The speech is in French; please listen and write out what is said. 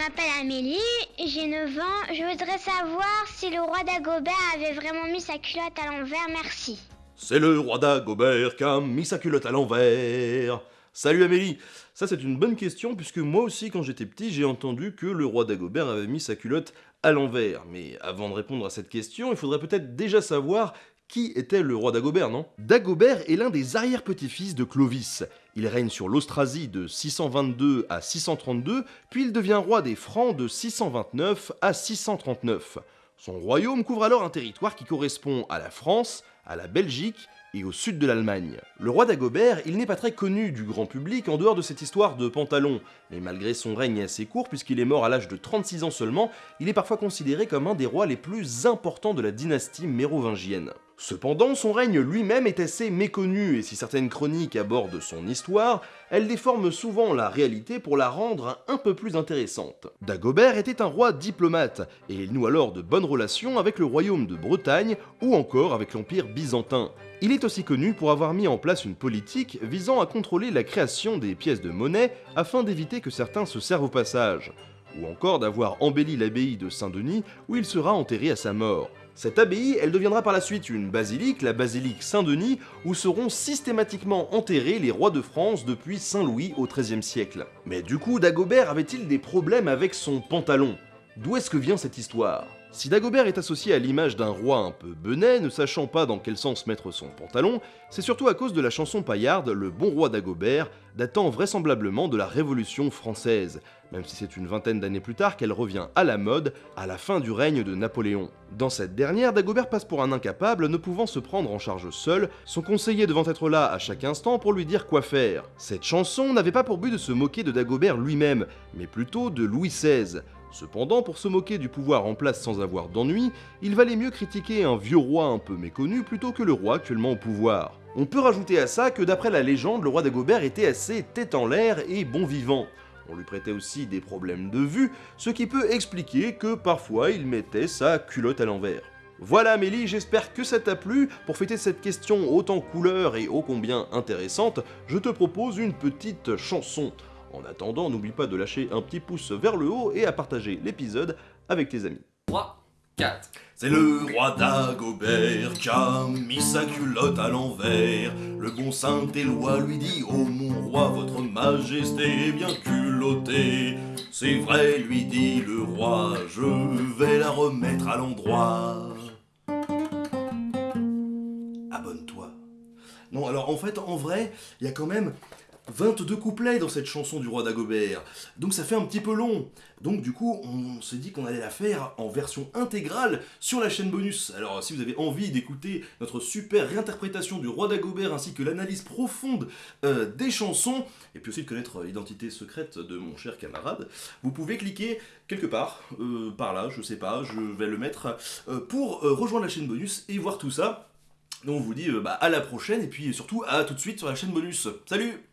m'appelle Amélie, j'ai 9 ans. Je voudrais savoir si le roi d'Agobert avait vraiment mis sa culotte à l'envers, merci. C'est le roi d'Agobert qui a mis sa culotte à l'envers. Salut Amélie Ça c'est une bonne question puisque moi aussi quand j'étais petit j'ai entendu que le roi d'Agobert avait mis sa culotte à l'envers. Mais avant de répondre à cette question, il faudrait peut-être déjà savoir qui était le roi d'Agobert, non? Dagobert est l'un des arrière-petits-fils de Clovis. Il règne sur l'Austrasie de 622 à 632, puis il devient roi des Francs de 629 à 639. Son royaume couvre alors un territoire qui correspond à la France, à la Belgique et au sud de l'Allemagne. Le roi d'Agobert, il n'est pas très connu du grand public en dehors de cette histoire de pantalon, mais malgré son règne assez court puisqu'il est mort à l'âge de 36 ans seulement, il est parfois considéré comme un des rois les plus importants de la dynastie mérovingienne. Cependant, son règne lui-même est assez méconnu, et si certaines chroniques abordent son histoire, elles déforment souvent la réalité pour la rendre un peu plus intéressante. Dagobert était un roi diplomate, et il noue alors de bonnes relations avec le royaume de Bretagne ou encore avec l'Empire byzantin. Il est aussi connu pour avoir mis en place une politique visant à contrôler la création des pièces de monnaie afin d'éviter que certains se servent au passage, ou encore d'avoir embelli l'abbaye de Saint-Denis où il sera enterré à sa mort. Cette abbaye, elle deviendra par la suite une basilique, la basilique Saint-Denis, où seront systématiquement enterrés les rois de France depuis Saint-Louis au XIIIe siècle. Mais du coup, Dagobert avait-il des problèmes avec son pantalon? D'où est-ce que vient cette histoire? Si Dagobert est associé à l'image d'un roi un peu benet, ne sachant pas dans quel sens mettre son pantalon, c'est surtout à cause de la chanson paillarde Le bon roi Dagobert, datant vraisemblablement de la Révolution française, même si c'est une vingtaine d'années plus tard qu'elle revient à la mode à la fin du règne de Napoléon. Dans cette dernière, Dagobert passe pour un incapable ne pouvant se prendre en charge seul, son conseiller devant être là à chaque instant pour lui dire quoi faire. Cette chanson n'avait pas pour but de se moquer de Dagobert lui-même, mais plutôt de Louis XVI, Cependant, pour se moquer du pouvoir en place sans avoir d'ennui, il valait mieux critiquer un vieux roi un peu méconnu plutôt que le roi actuellement au pouvoir. On peut rajouter à ça que d'après la légende, le roi d'Agobert était assez tête en l'air et bon vivant. On lui prêtait aussi des problèmes de vue, ce qui peut expliquer que parfois il mettait sa culotte à l'envers. Voilà Amélie, j'espère que ça t'a plu. Pour fêter cette question autant couleur et ô combien intéressante, je te propose une petite chanson. En attendant, n'oublie pas de lâcher un petit pouce vers le haut et à partager l'épisode avec tes amis. 3, 4. C'est le roi d'Agobert qui a mis sa culotte à l'envers. Le bon Saint-Éloi lui dit Oh mon roi, votre majesté est bien culottée. C'est vrai, lui dit le roi, je vais la remettre à l'endroit. Abonne-toi. Non, alors en fait, en vrai, il y a quand même 22 couplets dans cette chanson du roi d'Agobert, donc ça fait un petit peu long. Donc du coup, on s'est dit qu'on allait la faire en version intégrale sur la chaîne bonus. Alors si vous avez envie d'écouter notre super réinterprétation du roi d'Agobert ainsi que l'analyse profonde euh, des chansons, et puis aussi de connaître l'identité secrète de mon cher camarade, vous pouvez cliquer quelque part, euh, par là, je sais pas, je vais le mettre, euh, pour rejoindre la chaîne bonus et voir tout ça. Donc on vous dit bah, à la prochaine et puis surtout à tout de suite sur la chaîne bonus. Salut